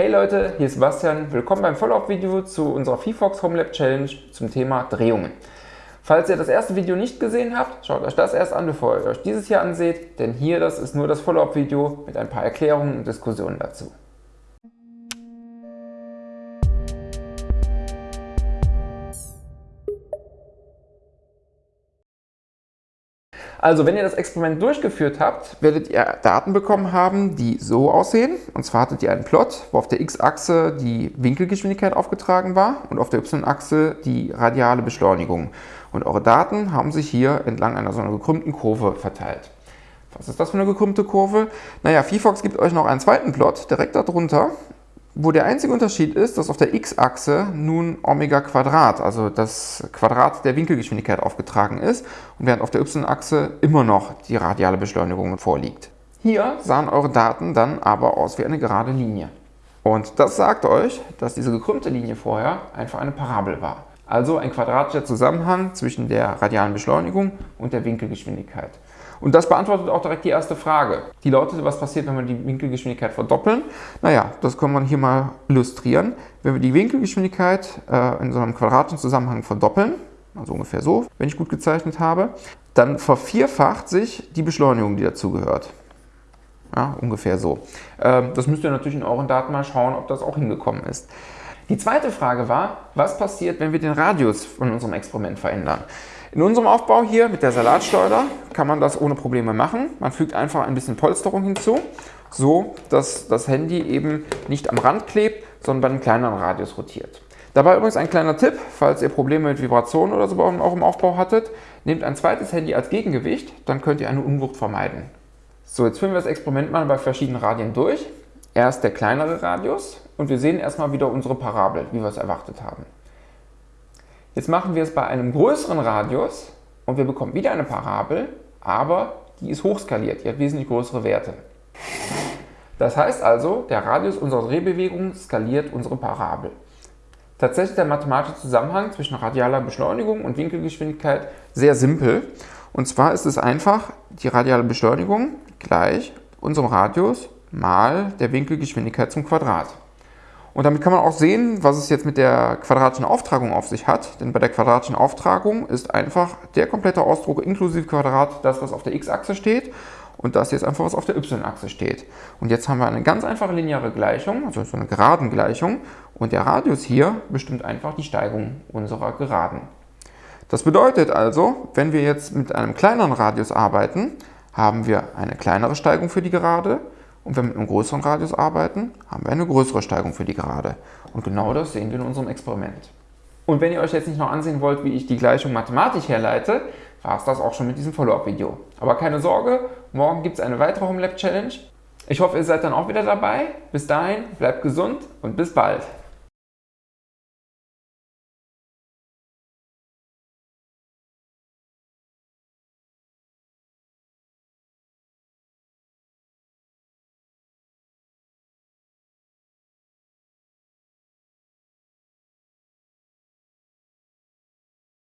Hey Leute, hier ist Sebastian. Willkommen beim Follow-up-Video zu unserer VFox Home Lab Challenge zum Thema Drehungen. Falls ihr das erste Video nicht gesehen habt, schaut euch das erst an, bevor ihr euch dieses hier anseht, denn hier das ist nur das Follow-up-Video mit ein paar Erklärungen und Diskussionen dazu. Also wenn ihr das Experiment durchgeführt habt, werdet ihr Daten bekommen haben, die so aussehen. Und zwar hattet ihr einen Plot, wo auf der x-Achse die Winkelgeschwindigkeit aufgetragen war und auf der y-Achse die radiale Beschleunigung. Und eure Daten haben sich hier entlang einer so einer gekrümmten Kurve verteilt. Was ist das für eine gekrümmte Kurve? Naja, VFox gibt euch noch einen zweiten Plot direkt darunter wo der einzige Unterschied ist, dass auf der x-Achse nun Omega Quadrat, also das Quadrat der Winkelgeschwindigkeit aufgetragen ist und während auf der y-Achse immer noch die radiale Beschleunigung vorliegt. Hier sahen eure Daten dann aber aus wie eine gerade Linie. Und das sagt euch, dass diese gekrümmte Linie vorher einfach eine Parabel war. Also ein quadratischer Zusammenhang zwischen der radialen Beschleunigung und der Winkelgeschwindigkeit. Und das beantwortet auch direkt die erste Frage. Die lautet, was passiert, wenn wir die Winkelgeschwindigkeit verdoppeln? Naja, das können wir hier mal illustrieren. Wenn wir die Winkelgeschwindigkeit äh, in so einem quadratischen Zusammenhang verdoppeln, also ungefähr so, wenn ich gut gezeichnet habe, dann vervierfacht sich die Beschleunigung, die dazugehört. Ja, ungefähr so. Ähm, das müsst ihr natürlich in euren Daten mal schauen, ob das auch hingekommen ist. Die zweite Frage war, was passiert, wenn wir den Radius von unserem Experiment verändern? In unserem Aufbau hier mit der Salatschleuder kann man das ohne Probleme machen. Man fügt einfach ein bisschen Polsterung hinzu, so dass das Handy eben nicht am Rand klebt, sondern bei einem kleineren Radius rotiert. Dabei übrigens ein kleiner Tipp, falls ihr Probleme mit Vibrationen oder so auch im Aufbau hattet, nehmt ein zweites Handy als Gegengewicht, dann könnt ihr eine Unwucht vermeiden. So, jetzt führen wir das Experiment mal bei verschiedenen Radien durch. Erst der kleinere Radius und wir sehen erstmal wieder unsere Parabel, wie wir es erwartet haben. Jetzt machen wir es bei einem größeren Radius und wir bekommen wieder eine Parabel, aber die ist hochskaliert, die hat wesentlich größere Werte. Das heißt also, der Radius unserer Drehbewegung skaliert unsere Parabel. Tatsächlich ist der mathematische Zusammenhang zwischen radialer Beschleunigung und Winkelgeschwindigkeit sehr simpel. Und zwar ist es einfach die radiale Beschleunigung gleich unserem Radius mal der Winkelgeschwindigkeit zum Quadrat. Und damit kann man auch sehen, was es jetzt mit der quadratischen Auftragung auf sich hat. Denn bei der quadratischen Auftragung ist einfach der komplette Ausdruck inklusive Quadrat das, was auf der x-Achse steht. Und das jetzt einfach, was auf der y-Achse steht. Und jetzt haben wir eine ganz einfache lineare Gleichung, also so eine geraden Gleichung. Und der Radius hier bestimmt einfach die Steigung unserer Geraden. Das bedeutet also, wenn wir jetzt mit einem kleineren Radius arbeiten, haben wir eine kleinere Steigung für die Gerade und wenn wir mit einem größeren Radius arbeiten, haben wir eine größere Steigung für die Gerade. Und genau das sehen wir in unserem Experiment. Und wenn ihr euch jetzt nicht noch ansehen wollt, wie ich die Gleichung mathematisch herleite, war es das auch schon mit diesem Follow-up-Video. Aber keine Sorge, morgen gibt es eine weitere Home Lab Challenge. Ich hoffe, ihr seid dann auch wieder dabei. Bis dahin, bleibt gesund und bis bald.